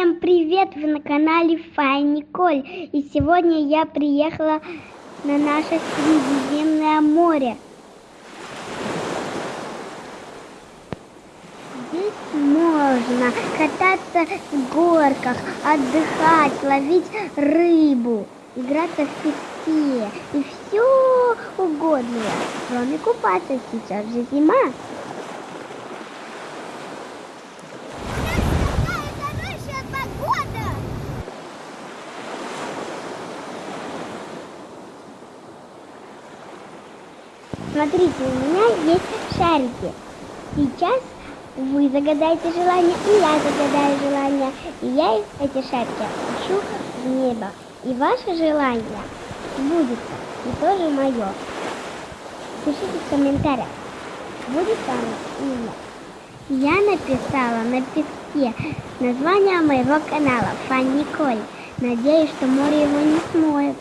Всем привет! Вы на канале Фай Николь. И сегодня я приехала на наше Средиземное море. Здесь можно кататься в горках, отдыхать, ловить рыбу, играться в песке и все угодное, кроме купаться. Сейчас же зима. Смотрите, у меня есть шарики. Сейчас вы загадаете желание, и я загадаю желание. И я эти шарики пущу в небо. И ваше желание сбудется, и тоже мое. Пишите в комментариях, будет оно или нет. Я написала на песке название моего канала Фан Николь. Надеюсь, что море его не смоет.